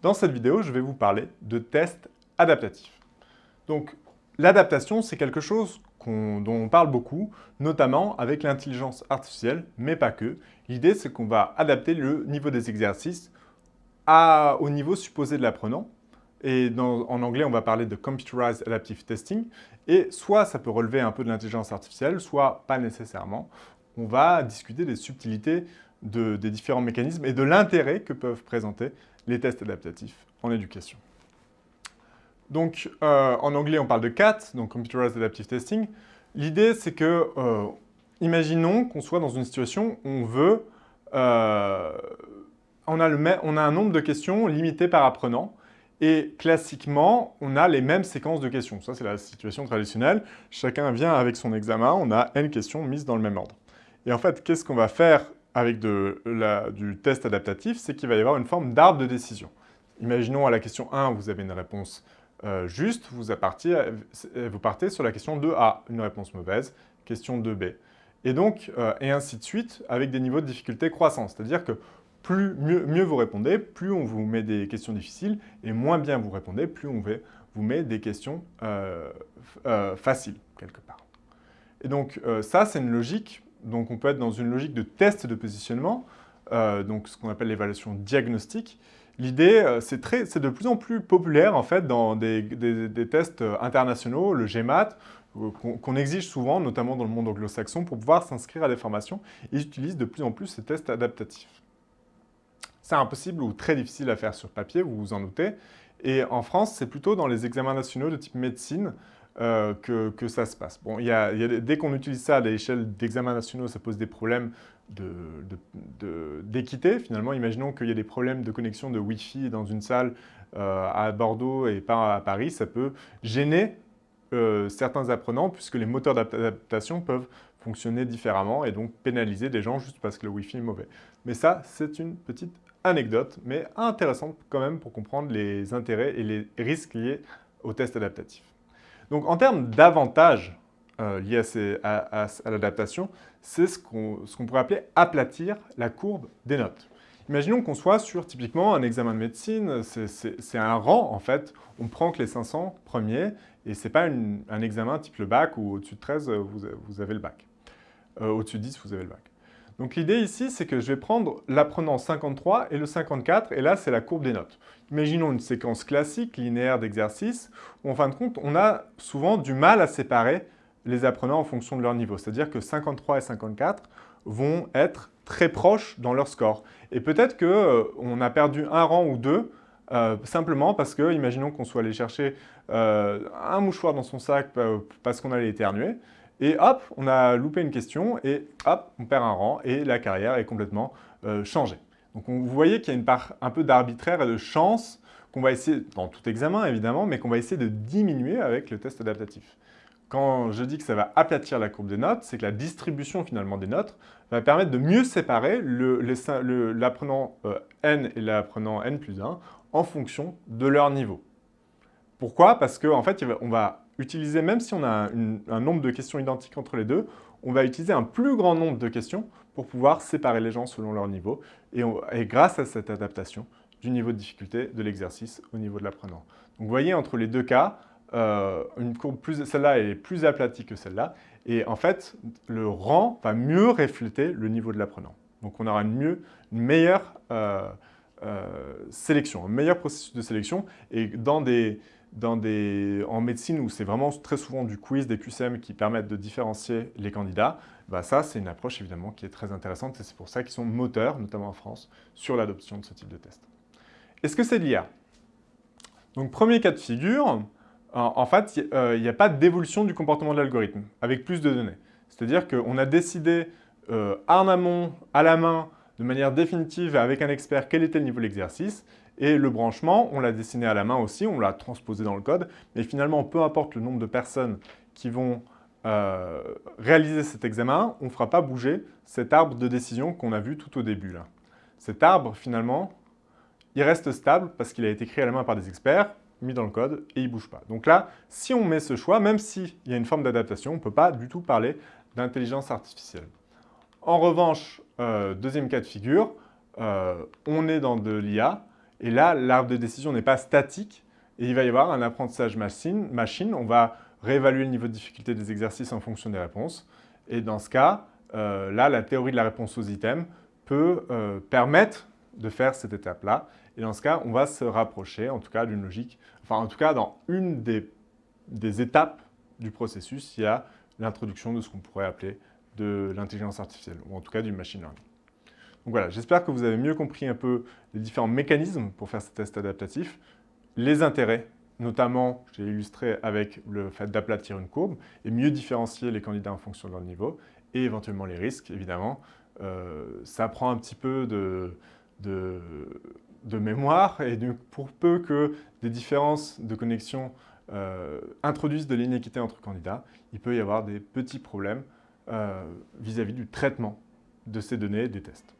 Dans cette vidéo, je vais vous parler de tests adaptatifs. Donc, l'adaptation, c'est quelque chose dont on parle beaucoup, notamment avec l'intelligence artificielle, mais pas que. L'idée, c'est qu'on va adapter le niveau des exercices au niveau supposé de l'apprenant. Et en anglais, on va parler de Computerized Adaptive Testing. Et soit ça peut relever un peu de l'intelligence artificielle, soit pas nécessairement. On va discuter des subtilités des différents mécanismes et de l'intérêt que peuvent présenter les tests adaptatifs en éducation. Donc, euh, en anglais, on parle de CAT, donc Computerized Adaptive Testing. L'idée, c'est que, euh, imaginons qu'on soit dans une situation où on veut, euh, on, a le on a un nombre de questions limité par apprenant, et classiquement, on a les mêmes séquences de questions. Ça, c'est la situation traditionnelle. Chacun vient avec son examen, on a N questions mises dans le même ordre. Et en fait, qu'est-ce qu'on va faire avec du test adaptatif, c'est qu'il va y avoir une forme d'arbre de décision. Imaginons à la question 1, vous avez une réponse euh, juste, vous, partez, sur la question 2A, une réponse mauvaise, question 2B. Et donc, euh, et ainsi de suite, avec des niveaux de difficulté croissants. C'est-à-dire que plus, mieux, vous répondez, plus on vous met des questions difficiles, et moins bien vous répondez, plus on vous met des questions euh, faciles, quelque part. Et donc, ça, c'est une logique donc on peut être dans une logique de test de positionnement, euh, donc ce qu'on appelle l'évaluation diagnostique. L'idée, euh, c'est de plus en plus populaire en fait dans des, tests euh, internationaux, le GMAT, qu'on exige souvent, notamment dans le monde anglo-saxon, pour pouvoir s'inscrire à des formations. Ils utilisent de plus en plus ces tests adaptatifs. C'est impossible ou très difficile à faire sur papier, vous vous en doutez. Et en France, c'est plutôt dans les examens nationaux de type médecine, euh, que, ça se passe. Bon, dès qu'on utilise ça à l'échelle d'examens nationaux, ça pose des problèmes d'équité. Finalement, imaginons qu'il y a des problèmes de connexion de Wi-Fi dans une salle euh, à Bordeaux et pas à Paris, ça peut gêner euh, certains apprenants puisque les moteurs d'adaptation peuvent fonctionner différemment et donc pénaliser des gens juste parce que le Wi-Fi est mauvais. Mais ça, c'est une petite anecdote, mais intéressante quand même pour comprendre les intérêts et les risques liés aux tests adaptatifs. Donc en termes d'avantages euh, liés à, l'adaptation, c'est ce qu'on pourrait appeler aplatir la courbe des notes. Imaginons qu'on soit sur typiquement un examen de médecine, c'est un rang en fait, on prend que les 500 premiers et ce n'est pas un examen type le bac où au-dessus de 13 vous, avez le bac. Euh, au-dessus de 10 vous avez le bac. Donc l'idée ici, c'est que je vais prendre l'apprenant 53 et le 54, et là, c'est la courbe des notes. Imaginons une séquence classique, linéaire d'exercices, où en fin de compte, on a souvent du mal à séparer les apprenants en fonction de leur niveau. C'est-à-dire que 53 et 54 vont être très proches dans leur score. Et peut-être qu'on euh, a perdu un rang ou deux, euh, simplement parce que, imaginons qu'on soit allé chercher euh, un mouchoir dans son sac parce qu'on allait éternuer, et hop, on a loupé une question et hop, on perd un rang et la carrière est complètement euh, changée. Donc vous voyez qu'il y a une part un peu d'arbitraire et de chance qu'on va essayer, dans tout examen évidemment, mais qu'on va essayer de diminuer avec le test adaptatif. Quand je dis que ça va aplatir la courbe des notes, c'est que la distribution finalement des notes va permettre de mieux séparer l'apprenant euh, N et l'apprenant N plus 1 en fonction de leur niveau. Pourquoi? Parce qu'en en fait, on va utiliser, même si on a un nombre de questions identiques entre les deux, on va utiliser un plus grand nombre de questions pour pouvoir séparer les gens selon leur niveau et, grâce à cette adaptation du niveau de difficulté de l'exercice au niveau de l'apprenant. Donc vous voyez, entre les deux cas, euh, une courbe plus, celle-là est plus aplatie que celle-là et en fait, le rang va mieux refléter le niveau de l'apprenant. Donc on aura une, mieux, une meilleure euh, euh, sélection, un meilleur processus de sélection et dans des, en médecine où c'est vraiment très souvent du quiz, des QCM qui permettent de différencier les candidats, bah ça c'est une approche évidemment qui est très intéressante et c'est pour ça qu'ils sont moteurs, notamment en France, sur l'adoption de ce type de test. Est-ce que c'est l'IA Donc premier cas de figure, en, fait il n'y a pas d'évolution du comportement de l'algorithme avec plus de données. C'est-à-dire qu'on a décidé euh, en amont, à la main, de manière définitive avec un expert quel était le niveau de l'exercice et le branchement, on l'a dessiné à la main aussi, on l'a transposé dans le code, mais finalement, peu importe le nombre de personnes qui vont euh, réaliser cet examen, on ne fera pas bouger cet arbre de décision qu'on a vu tout au début. Là. Cet arbre, finalement, il reste stable parce qu'il a été créé à la main par des experts, mis dans le code, et il ne bouge pas. Donc là, si on met ce choix, même s'il y a une forme d'adaptation, on ne peut pas du tout parler d'intelligence artificielle. En revanche, euh, deuxième cas de figure, euh, on est dans de l'IA, Et là, l'arbre de décision n'est pas statique et il va y avoir un apprentissage machine. On va réévaluer le niveau de difficulté des exercices en fonction des réponses. Et dans ce cas, euh, là, la théorie de la réponse aux items peut permettre de faire cette étape-là. Et dans ce cas, on va se rapprocher, en tout cas, d'une logique, enfin, en tout cas, dans une des étapes du processus, il y a l'introduction de ce qu'on pourrait appeler de l'intelligence artificielle, ou en tout cas du machine learning. Donc voilà, j'espère que vous avez mieux compris un peu les différents mécanismes pour faire ces tests adaptatifs, les intérêts, notamment, j'ai illustré avec le fait d'aplatir une courbe, et mieux différencier les candidats en fonction de leur niveau, et éventuellement les risques, évidemment. Euh, ça prend un petit peu de, de, mémoire, et donc pour peu que des différences de connexion euh, introduisent de l'inéquité entre candidats, il peut y avoir des petits problèmes vis à -vis du traitement de ces données des tests.